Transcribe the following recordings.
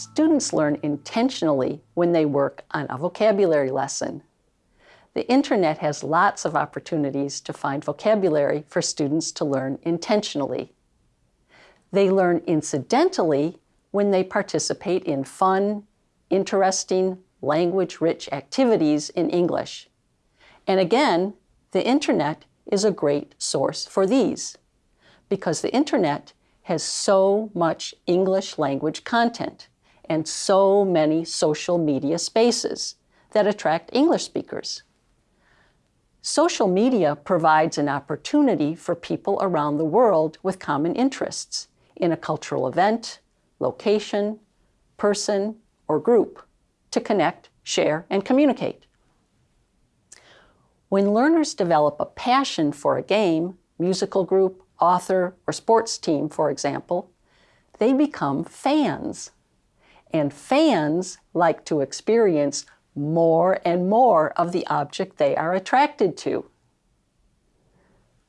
Students learn intentionally when they work on a vocabulary lesson. The internet has lots of opportunities to find vocabulary for students to learn intentionally. They learn incidentally when they participate in fun, interesting, language-rich activities in English. And again, the internet is a great source for these because the internet has so much English language content and so many social media spaces that attract English speakers. Social media provides an opportunity for people around the world with common interests in a cultural event, location, person, or group to connect, share, and communicate. When learners develop a passion for a game, musical group, author, or sports team, for example, they become fans. And fans like to experience more and more of the object they are attracted to.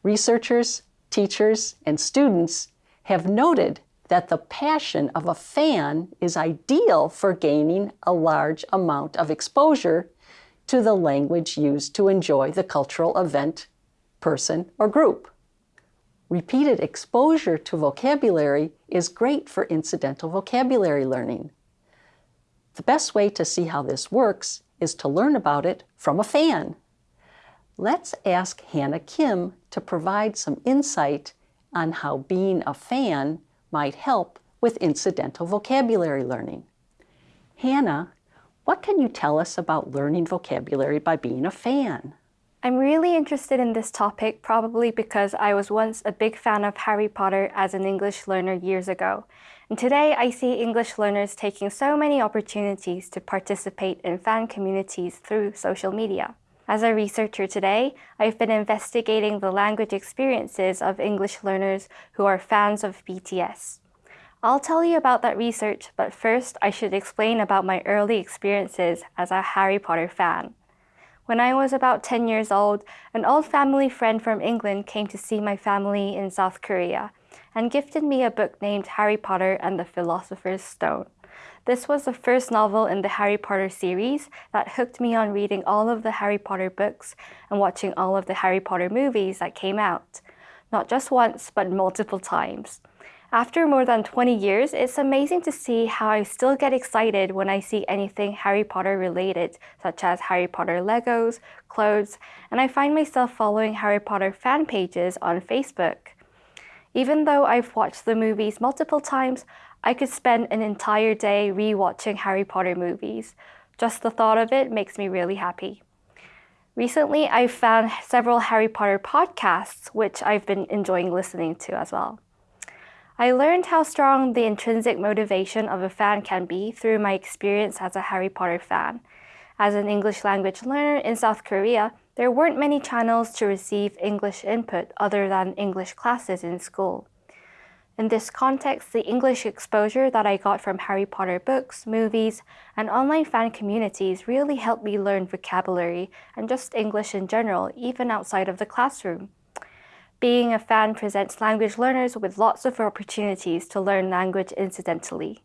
Researchers, teachers, and students have noted that the passion of a fan is ideal for gaining a large amount of exposure to the language used to enjoy the cultural event, person, or group. Repeated exposure to vocabulary is great for incidental vocabulary learning. The best way to see how this works is to learn about it from a fan. Let's ask Hannah Kim to provide some insight on how being a fan might help with incidental vocabulary learning. Hannah, what can you tell us about learning vocabulary by being a fan? I'm really interested in this topic probably because I was once a big fan of Harry Potter as an English learner years ago. And today I see English learners taking so many opportunities to participate in fan communities through social media. As a researcher today, I've been investigating the language experiences of English learners who are fans of BTS. I'll tell you about that research, but first I should explain about my early experiences as a Harry Potter fan. When I was about 10 years old, an old family friend from England came to see my family in South Korea and gifted me a book named Harry Potter and the Philosopher's Stone. This was the first novel in the Harry Potter series that hooked me on reading all of the Harry Potter books and watching all of the Harry Potter movies that came out. Not just once, but multiple times. After more than 20 years, it's amazing to see how I still get excited when I see anything Harry Potter related, such as Harry Potter Legos, clothes, and I find myself following Harry Potter fan pages on Facebook. Even though I've watched the movies multiple times, I could spend an entire day re-watching Harry Potter movies. Just the thought of it makes me really happy. Recently, I've found several Harry Potter podcasts, which I've been enjoying listening to as well. I learned how strong the intrinsic motivation of a fan can be through my experience as a Harry Potter fan. As an English language learner in South Korea, there weren't many channels to receive English input other than English classes in school. In this context, the English exposure that I got from Harry Potter books, movies, and online fan communities really helped me learn vocabulary and just English in general, even outside of the classroom. Being a fan presents language learners with lots of opportunities to learn language incidentally.